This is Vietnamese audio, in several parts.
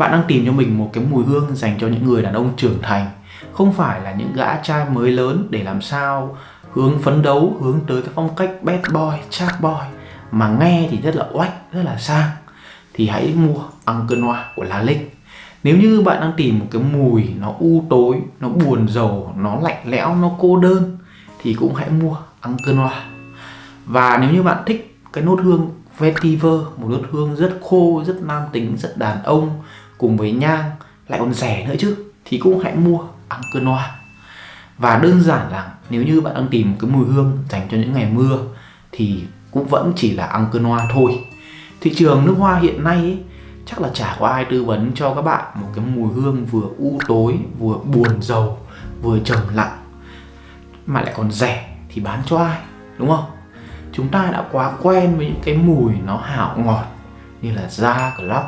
Bạn đang tìm cho mình một cái mùi hương dành cho những người đàn ông trưởng thành. Không phải là những gã trai mới lớn để làm sao hướng phấn đấu, hướng tới cái phong cách bad boy, chạc boy Mà nghe thì rất là oách, rất là sang. Thì hãy mua Uncle Noir của La Linh. Nếu như bạn đang tìm một cái mùi nó u tối, nó buồn rầu, nó lạnh lẽo, nó cô đơn Thì cũng hãy mua Uncle Noir Và nếu như bạn thích cái nốt hương vetiver, một nốt hương rất khô, rất nam tính, rất đàn ông cùng với nhang lại còn rẻ nữa chứ thì cũng hãy mua Uncle Noir và đơn giản là nếu như bạn đang tìm cái mùi hương dành cho những ngày mưa thì cũng vẫn chỉ là Uncle Noir thôi. Thị trường nước hoa hiện nay ấy, chắc là chả có ai tư vấn cho các bạn một cái mùi hương vừa u tối vừa buồn rầu vừa trầm lặng mà lại còn rẻ thì bán cho ai đúng không? Chúng ta đã quá quen với những cái mùi nó hảo ngọt như là da club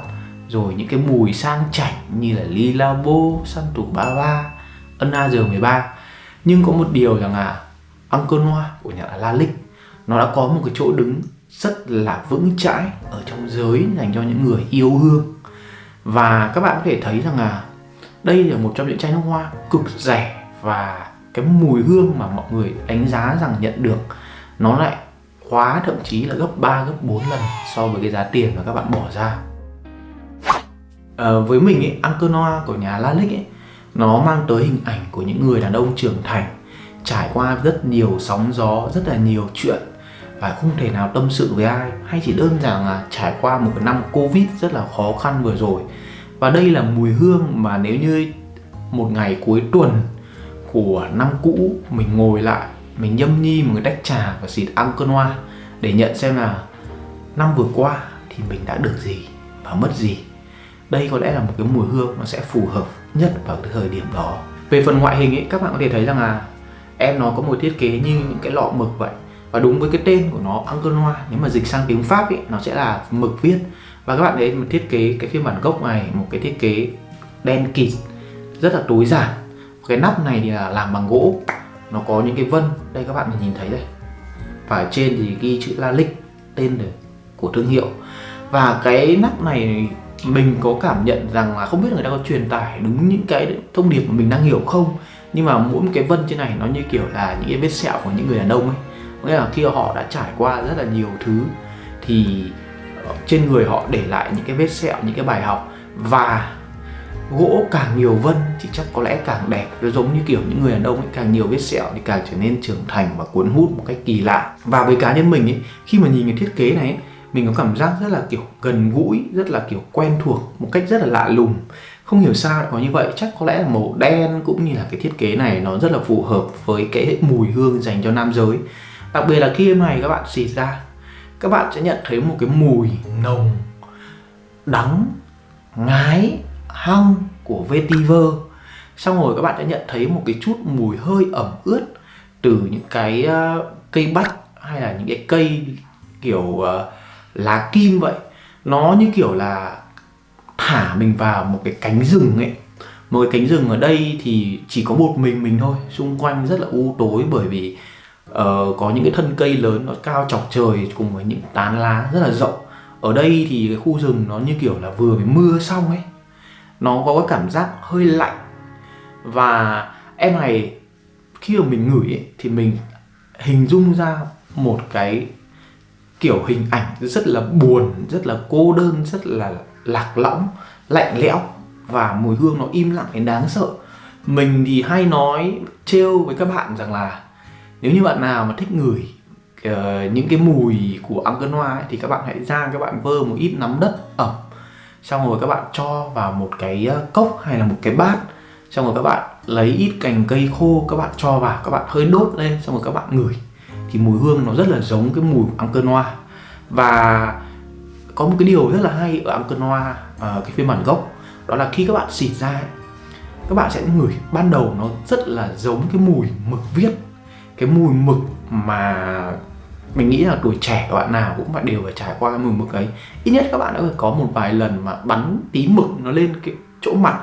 rồi những cái mùi sang chảnh như là Lilabo, Santu 33, Anna G13 nhưng có một điều rằng là Uncle Noir của nhà La Lick nó đã có một cái chỗ đứng rất là vững chãi ở trong giới dành cho những người yêu hương. Và các bạn có thể thấy rằng là đây là một trong những chai nước hoa cực rẻ và cái mùi hương mà mọi người đánh giá rằng nhận được nó lại khóa thậm chí là gấp 3 gấp 4 lần so với cái giá tiền mà các bạn bỏ ra à, với mình ấy, Uncle Noah của nhà Lalic ấy nó mang tới hình ảnh của những người đàn ông trưởng thành trải qua rất nhiều sóng gió rất là nhiều chuyện và không thể nào tâm sự với ai. Hay chỉ đơn giản là trải qua một cái năm covid rất là khó khăn vừa rồi. Và đây là mùi hương mà nếu như một ngày cuối tuần của năm cũ mình ngồi lại mình nhâm nhi một cái tách trà và xịt Uncle Noir để nhận xem là năm vừa qua thì mình đã được gì và mất gì đây có lẽ là một cái mùi hương nó sẽ phù hợp nhất vào cái thời điểm đó. Về phần ngoại hình ấy, các bạn có thể thấy rằng là em nó có một thiết kế như những cái lọ mực vậy. Và đúng với cái tên của nó Uncle nếu mà dịch sang tiếng Pháp ấy, nó sẽ là mực viết. Và các bạn thấy một thiết kế, cái phiên bản gốc này, một cái thiết kế đen kịt, rất là tối giản. Cái nắp này thì là làm bằng gỗ. Nó có những cái vân, đây các bạn nhìn thấy đây. Và trên thì ghi chữ La Lick, tên của thương hiệu. Và cái nắp này mình có cảm nhận rằng là không biết người ta có truyền tải đúng những cái thông điệp mà mình đang hiểu không? Nhưng mà mỗi một cái vân trên này nó như kiểu là những cái vết sẹo của những người đàn ông ấy. Nghĩa là khi họ đã trải qua rất là nhiều thứ thì ờ, trên người họ để lại những cái vết sẹo những cái bài học và gỗ càng nhiều vân thì chắc có lẽ càng đẹp. Nó giống như kiểu những người đàn ông ấy càng nhiều vết sẹo thì càng trở nên trưởng thành và cuốn hút một cách kỳ lạ. Và với cá nhân mình ấy khi mà nhìn cái thiết kế này ấy, mình có cảm giác rất là kiểu gần gũi rất là kiểu quen thuộc một cách rất là lạ lùng. Không hiểu sao lại có như vậy. Chắc có lẽ là màu đen cũng như là cái thiết kế này nó rất là phù hợp với cái mùi hương dành cho nam giới. Đặc biệt là khi em này các bạn xịt ra các bạn sẽ nhận thấy một cái mùi nồng đắng ngái hăng của vetiver. Xong rồi các bạn sẽ nhận thấy một cái chút mùi hơi ẩm ướt từ những cái ờ, cây bách hay là những cái cây kiểu uh, lá kim vậy. Nó như kiểu là thả mình vào một cái cánh rừng ấy. Một cái cánh rừng ở đây thì chỉ có một mình mình thôi. Xung quanh rất là u tối bởi vì uh, có những cái thân cây lớn nó cao chọc trời cùng với những tán lá rất là rộng. Ở đây thì cái khu rừng nó như kiểu là vừa mới mưa xong ấy. Nó có cái cảm giác hơi lạnh. Và em này khi mà mình ngửi ấy, thì mình hình dung ra một cái kiểu hình ảnh rất là buồn rất là cô đơn rất là lạc lõng lạnh lẽo và mùi hương nó im lặng đến đáng sợ. Mình thì hay nói trêu với các bạn rằng là nếu như bạn nào mà thích ngửi uh, những cái mùi của Uncle Noir ấy, thì các bạn hãy ra các bạn vơ một ít nắm đất ẩm xong rồi các bạn cho vào một cái ờ, cốc hay là một cái bát xong rồi các bạn lấy ít cành cây khô các bạn cho vào các bạn hơi đốt lên xong rồi các bạn ngửi thì mùi hương nó rất là giống cái mùi của Uncle noa và có một cái điều rất là hay ở Uncle Noir uh, cái phiên bản gốc đó là khi các bạn xịt ra ấy, các bạn sẽ ngửi ban đầu nó rất là giống cái mùi mực viết cái mùi mực mà mình nghĩ là tuổi trẻ các bạn nào cũng phải đều phải trải qua cái mùi mực ấy. Ít nhất các bạn đã phải có một vài lần mà bắn tí mực nó lên cái chỗ mặt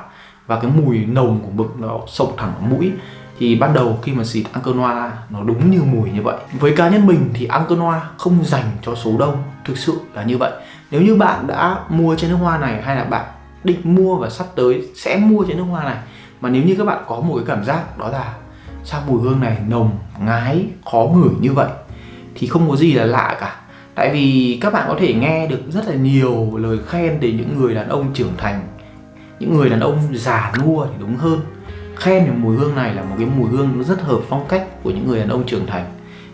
và cái mùi nồng của mực nó sộc thẳng vào mũi thì ban đầu khi mà xịt Uncle ra, nó đúng như mùi như vậy. Với cá nhân mình thì Uncle noa không dành cho số đông, thực sự là như vậy. Nếu như bạn đã mua trên nước hoa này hay là bạn định mua và sắp tới sẽ mua chai nước hoa này, mà nếu như các bạn có một cái cảm giác đó là sao mùi hương này nồng, ngái, khó ngửi như vậy, thì không có gì là lạ cả. Tại vì các bạn có thể nghe được rất là nhiều lời khen từ những người đàn ông trưởng thành. Những người đàn ông già nua thì đúng hơn khen về mùi hương này là một cái mùi hương nó rất hợp phong cách của những người đàn ông trưởng thành.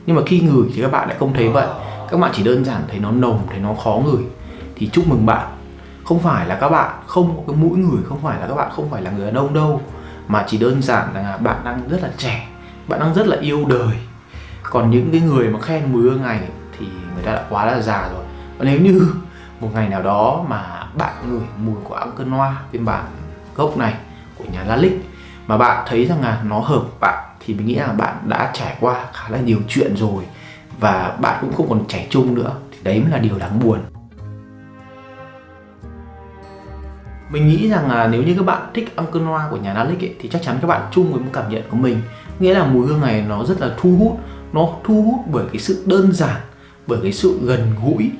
Nhưng mà khi ngửi thì các bạn lại không thấy vậy. Các bạn chỉ đơn giản thấy nó nồng, thấy nó khó ngửi. Thì chúc mừng bạn. Không phải là các bạn không có cái mũi ngửi, không phải là các bạn không phải là người đàn ông đâu, mà chỉ đơn giản là bạn đang rất là trẻ, bạn đang rất là yêu đời. Còn những cái người mà khen mùi hương này thì người ta đã quá là già rồi. Và nếu như một ngày nào đó mà bạn ngửi mùi của Uncle Noa phiên bản gốc này của nhà Lalique mà bạn thấy rằng là nó hợp bạn thì mình nghĩ là bạn đã trải qua khá là nhiều chuyện rồi và bạn cũng không còn trẻ trung nữa thì đấy mới là điều đáng buồn. Mình nghĩ rằng là nếu như các bạn thích Uncle Noir của nhà Lalique thì chắc chắn các bạn chung với một cảm nhận của mình. Nghĩa là mùi hương này nó rất là thu hút. Nó thu hút bởi cái sự đơn giản, bởi cái sự gần gũi,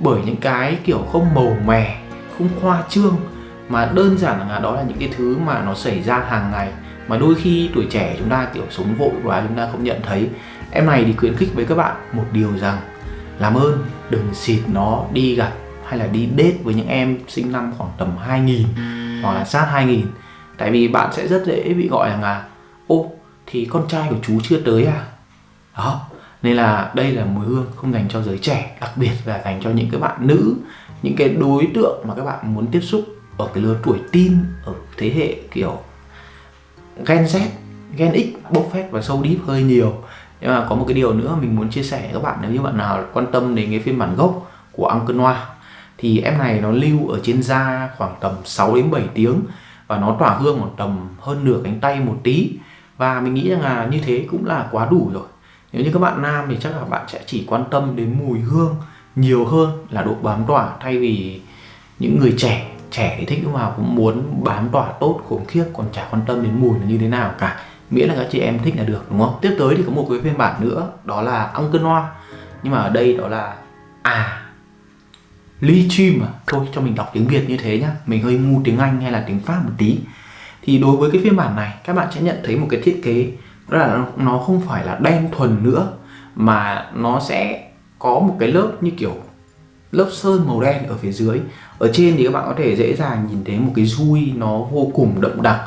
bởi những cái kiểu không màu mè, không khoa trương mà đơn giản là đó là những cái thứ mà nó xảy ra hàng ngày. Mà đôi khi tuổi trẻ chúng ta kiểu sống vội quá chúng ta không nhận thấy. Em này thì khuyến khích với các bạn một điều rằng làm ơn đừng xịt nó đi gặp hay là đi date với những em sinh năm khoảng tầm 2000 hoặc là sát 2000 tại vì bạn sẽ rất dễ bị gọi là ô thì con trai của chú chưa tới à? Đó. Nên là đây là mùi hương không dành cho giới trẻ đặc biệt là dành cho những cái bạn nữ những cái đối tượng mà các bạn muốn tiếp xúc ở cái lứa tuổi teen ở thế hệ kiểu Gen Z, Gen X bốc phét và sâu deep hơi nhiều. Nhưng mà có một cái điều nữa mình muốn chia sẻ với các bạn nếu như bạn nào quan tâm đến cái phiên bản gốc của Uncle Noir thì em này nó lưu ở trên da khoảng tầm 6 đến 7 tiếng và nó tỏa hương một tầm hơn nửa cánh tay một tí. Và mình nghĩ rằng là như thế cũng là quá đủ rồi. Nếu như các bạn nam thì chắc là bạn sẽ chỉ quan tâm đến mùi hương nhiều hơn là độ bám tỏa thay vì những người trẻ trẻ thì thích lúc nào cũng muốn bám tỏa tốt khủng khiếp, còn chả quan tâm đến mùi là như thế nào cả. Miễn là các chị em thích là được, đúng không? Tiếp tới thì có một cái phiên bản nữa, đó là Uncle Noir nhưng mà ở đây đó là à Lithium à? Thôi, cho mình đọc tiếng Việt như thế nhá. Mình hơi ngu tiếng Anh hay là tiếng Pháp một tí. Thì đối với cái phiên bản này, các bạn sẽ nhận thấy một cái thiết kế, đó là nó không phải là đen thuần nữa, mà nó sẽ có một cái lớp như kiểu lớp sơn màu đen ở phía dưới. Ở trên thì các bạn có thể dễ dàng nhìn thấy một cái dui nó vô cùng đậm đặc.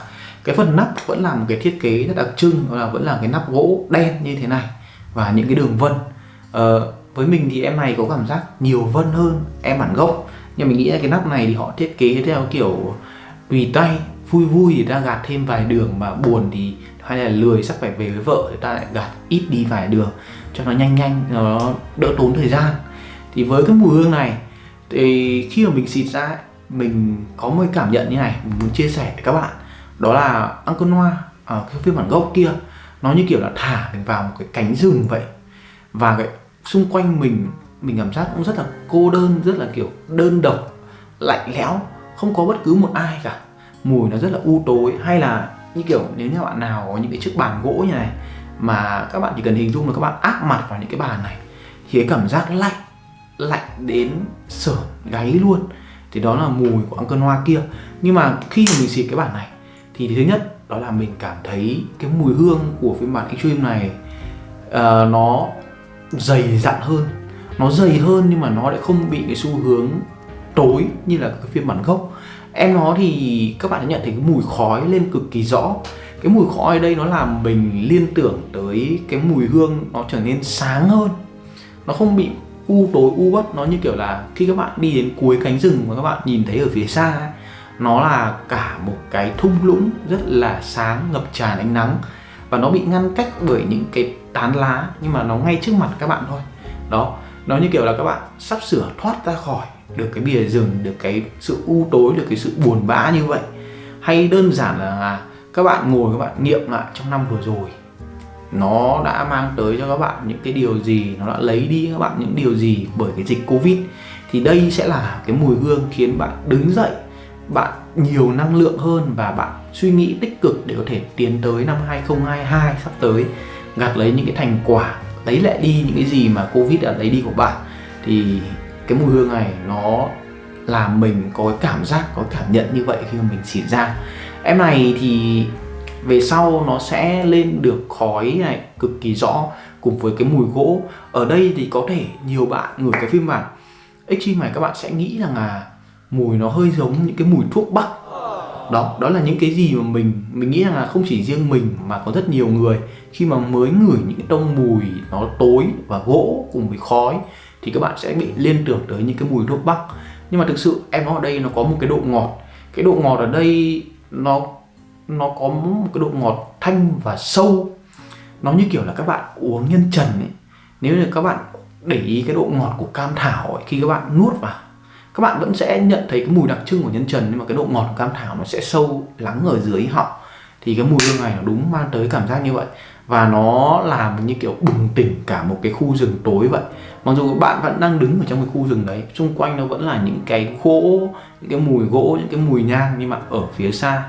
Cái phần nắp vẫn là một cái thiết kế rất đặc trưng đó là vẫn là cái nắp gỗ đen như thế này và những cái đường vân. Ờ, với mình thì em này có cảm giác nhiều vân hơn em bản gốc. Nhưng mình nghĩ là cái nắp này thì họ thiết kế theo kiểu tùy tay vui vui thì ta gạt thêm vài đường mà buồn thì hay là lười sắp phải về với vợ thì ta lại gạt ít đi vài đường cho nó nhanh nhanh nó đỡ tốn thời gian thì với cái mùi hương này, thì khi mà mình xịt ra mình có một cảm nhận như này, mình muốn chia sẻ với các bạn. Đó là Uncle Noir ở à, cái phiên bản gốc kia, nó như kiểu là thả mình vào một cái cánh rừng vậy. Và cái xung quanh mình mình cảm giác cũng rất là cô đơn, rất là kiểu đơn độc, lạnh lẽo, không có bất cứ một ai cả. Mùi nó rất là u tối, hay là như kiểu nếu như bạn nào có những cái chiếc bàn gỗ như này, mà các bạn chỉ cần hình dung là các bạn áp mặt vào những cái bàn này, thì cái cảm giác lạnh lạnh đến sởn gáy luôn. Thì đó là mùi của Uncle hoa kia. Nhưng mà khi mà mình xịt cái bản này thì thứ nhất đó là mình cảm thấy cái mùi hương của phiên bản Extreme này uh, nó dày dặn hơn. Nó dày hơn nhưng mà nó lại không bị cái xu hướng tối như là cái phiên bản gốc. Em nó thì các bạn nhận thấy cái mùi khói lên cực kỳ rõ. Cái mùi khói ở đây nó làm mình liên tưởng tới cái mùi hương nó trở nên sáng hơn. Nó không bị u tối, u bất nó như kiểu là khi các bạn đi đến cuối cánh rừng mà các bạn nhìn thấy ở phía xa nó là cả một cái thung lũng rất là sáng, ngập tràn ánh nắng. Và nó bị ngăn cách bởi những cái tán lá, nhưng mà nó ngay trước mặt các bạn thôi. Đó, nó như kiểu là các bạn sắp sửa thoát ra khỏi được cái bìa rừng, được cái sự u tối, được cái sự buồn bã như vậy. Hay đơn giản là các bạn ngồi, các bạn nghiệm lại trong năm vừa rồi nó đã mang tới cho các bạn những cái điều gì, nó đã lấy đi các bạn những điều gì bởi cái dịch covid. Thì đây sẽ là cái mùi hương khiến bạn đứng dậy, bạn nhiều năng lượng hơn và bạn suy nghĩ tích cực để có thể tiến tới năm 2022 sắp tới, gặt lấy những cái thành quả, lấy lại đi những cái gì mà covid đã lấy đi của bạn. Thì cái mùi hương này nó làm mình có cái cảm giác, có cảm nhận như vậy khi mà mình xịt ra. Em này thì về sau nó sẽ lên được khói này, cực kỳ rõ cùng với cái mùi gỗ. Ở đây thì có thể nhiều bạn ngửi cái phim bản Extreme này các bạn sẽ nghĩ rằng là mùi nó hơi giống những cái mùi thuốc bắc. Đó đó là những cái gì mà mình mình nghĩ rằng là không chỉ riêng mình mà có rất nhiều người. Khi mà mới ngửi những cái tông mùi nó tối và gỗ cùng với khói thì các bạn sẽ bị liên tưởng tới những cái mùi thuốc bắc. Nhưng mà thực sự em nói ở đây nó có một cái độ ngọt. Cái độ ngọt ở đây nó nó có một cái độ ngọt thanh và sâu. Nó như kiểu là các bạn uống nhân trần ấy. Nếu như các bạn để ý cái độ ngọt của cam thảo ấy, khi các bạn nuốt vào các bạn vẫn sẽ nhận thấy cái mùi đặc trưng của nhân trần nhưng mà cái độ ngọt của cam thảo nó sẽ sâu lắng ở dưới họng thì cái mùi hương này nó đúng mang tới cảm giác như vậy. Và nó làm như kiểu bừng tỉnh cả một cái khu rừng tối vậy. Mặc dù bạn vẫn đang đứng ở trong cái khu rừng đấy xung quanh nó vẫn là những cái gỗ những cái mùi gỗ những cái mùi nhang nhưng mà ở phía xa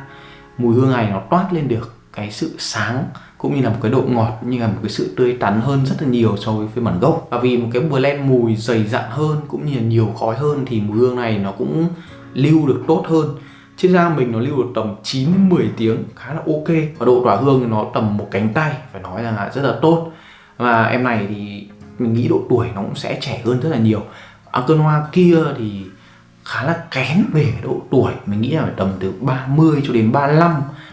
mùi hương này nó toát lên được cái sự sáng cũng như là một cái độ ngọt như là một cái sự tươi tắn hơn rất là nhiều so với phiên bản gốc. Và vì một cái blend mùi dày dặn hơn cũng như là nhiều khói hơn thì mùi hương này nó cũng lưu được tốt hơn. Trên da mình nó lưu được tầm 9 đến 10 tiếng, khá là ok. Và độ tỏa hương thì nó tầm một cánh tay, phải nói rằng là rất là tốt. Và em này thì mình nghĩ độ tuổi nó cũng sẽ trẻ hơn rất là nhiều. Cơn Hoa kia thì khá là kén về độ tuổi. Mình nghĩ là phải tầm từ 30 cho đến 35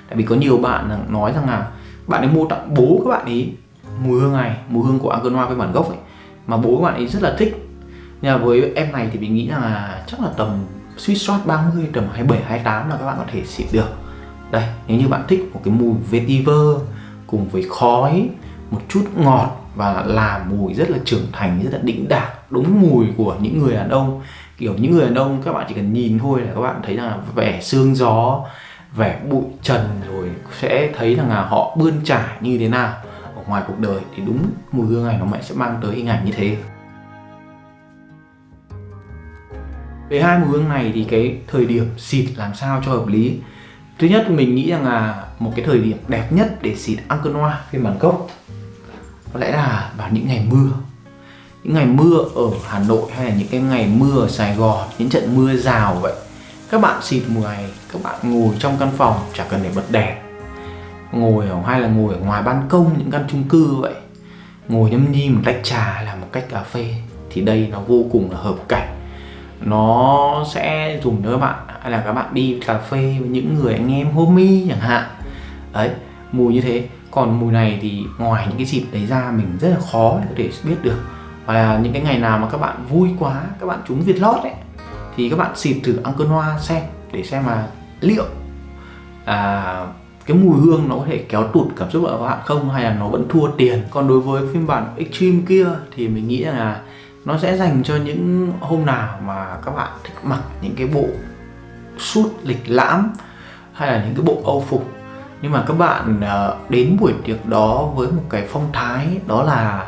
tại vì có nhiều bạn nói rằng là bạn ấy mua tặng bố các bạn ấy mùi hương này, mùi hương của argan Hoa với bản gốc ấy, mà bố các bạn ấy rất là thích. Nhưng mà với em này thì mình nghĩ là chắc là tầm suy soát 30 tầm 27 28 là các bạn có thể xịt được. Đây, nếu như bạn thích một cái mùi vetiver cùng với khói, một chút ngọt và là mùi rất là trưởng thành, rất là đĩnh đạc, đúng mùi của những người đàn ông kiểu những người đàn ông, các bạn chỉ cần nhìn thôi là các bạn thấy là vẻ xương gió, vẻ bụi trần rồi sẽ thấy rằng là họ bươn trải như thế nào ở ngoài cuộc đời. Thì đúng mùi hương này nó mẹ sẽ mang tới hình ảnh như thế. Về hai mùi hương này thì cái thời điểm xịt làm sao cho hợp lý? Thứ nhất, mình nghĩ rằng là một cái thời điểm đẹp nhất để xịt Angkor Noir phiên bản gốc. Có lẽ là vào những ngày mưa những ngày mưa ở Hà Nội hay là những cái ngày mưa ở Sài Gòn, những trận mưa rào vậy, các bạn xịt mùa này các bạn ngồi trong căn phòng, chả cần để bật đèn. Ngồi ở, hay là ngồi ở ngoài ban công, những căn chung cư vậy. Ngồi nhâm nhi một tách trà hay là một cách cà phê, thì đây nó vô cùng là hợp cảnh. Nó sẽ dùng cho các bạn, hay là các bạn đi cà phê với những người anh em homie chẳng hạn. Đấy, mùi như thế. Còn mùi này thì ngoài những cái dịp đấy ra, mình rất là khó để có thể biết được và là những cái ngày nào mà các bạn vui quá các bạn trúng việt lót ấy thì các bạn xịt thử Angkor Hoa xem để xem mà liệu à, cái mùi hương nó có thể kéo tụt cảm xúc của các bạn không hay là nó vẫn thua tiền. Còn đối với phiên bản Extreme kia thì mình nghĩ là nó sẽ dành cho những hôm nào mà các bạn thích mặc những cái bộ suit lịch lãm hay là những cái bộ âu phục. Nhưng mà các bạn à, đến buổi tiệc đó với một cái phong thái đó là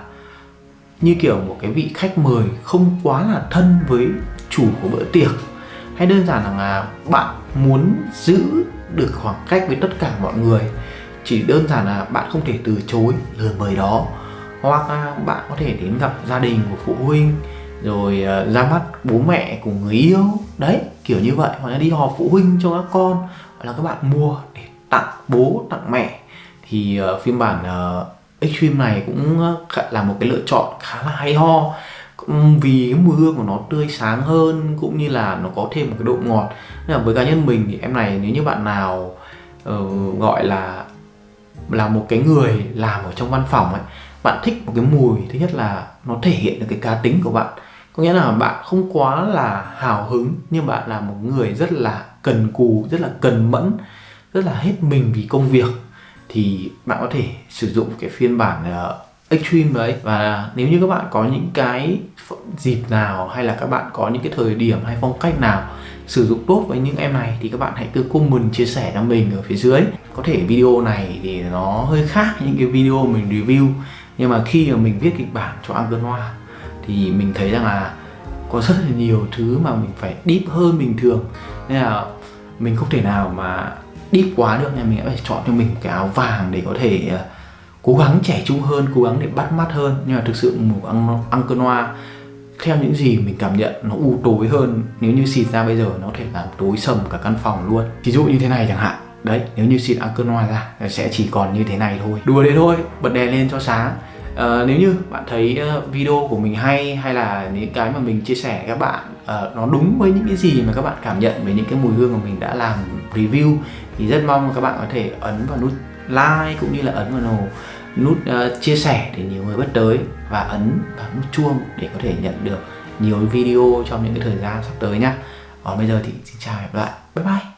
như kiểu một cái vị khách mời không quá là thân với chủ của bữa tiệc. Hay đơn giản là à, bạn muốn giữ được khoảng cách với tất cả mọi người. Chỉ đơn giản là bạn không thể từ chối lời mời đó. Hoặc là bạn có thể đến gặp gia đình của phụ huynh rồi à, ra mắt bố mẹ của người yêu. Đấy kiểu như vậy. Hoặc là đi họp phụ huynh cho các con. Hoặc là các bạn mua để tặng bố tặng mẹ. Thì uh, phiên bản uh, Extreme này cũng ờ, là một cái lựa chọn khá là hay ho. Vì cái mùi hương của nó tươi sáng hơn cũng như là nó có thêm một cái độ ngọt. Nên là với cá nhân mình thì em này nếu như bạn nào uh, gọi là là một cái người làm ở trong văn phòng ấy bạn thích một cái mùi thứ nhất là nó thể hiện được cái cá tính của bạn. Có nghĩa là bạn không quá là hào hứng nhưng bạn là một người rất là cần cù rất là cần mẫn rất là hết mình vì công việc thì bạn có thể sử dụng cái phiên bản uh, extreme đấy. Và nếu như các bạn có những cái dịp nào hay là các bạn có những cái thời điểm hay phong cách nào sử dụng tốt với những em này thì các bạn hãy cứ comment chia sẻ cho mình ở phía dưới. Có thể video này thì nó hơi khác những cái video mình review nhưng mà khi mà mình viết kịch bản cho Angkor Hoa thì mình thấy rằng là có rất là nhiều thứ mà mình phải deep hơn bình thường. Nên là mình không thể nào mà deep quá được nên mình phải chọn cho mình cái áo vàng để có thể uh, cố gắng trẻ trung hơn cố gắng để bắt mắt hơn. Nhưng mà thực sự một Uncle Noir theo những gì mình cảm nhận nó u tối hơn. Nếu như xịt ra bây giờ nó có thể làm tối sầm cả căn phòng luôn. Ví dụ như thế này chẳng hạn. Đấy nếu như xịt Alkanoa ra nó sẽ chỉ còn như thế này thôi. Đùa đấy thôi bật đèn lên cho sáng. À, nếu như bạn thấy ờ, video của mình hay hay là những cái mà mình chia sẻ các bạn uh, nó đúng với những cái gì mà các bạn cảm nhận về những cái mùi hương mà mình đã làm review. Thì rất mong các bạn có thể ấn vào nút like cũng như là ấn vào nút uh, chia sẻ để nhiều người biết tới và ấn vào nút chuông để có thể nhận được nhiều video trong những cái thời gian sắp tới nhá còn bây giờ thì xin chào và hẹn gặp lại. Bye bye.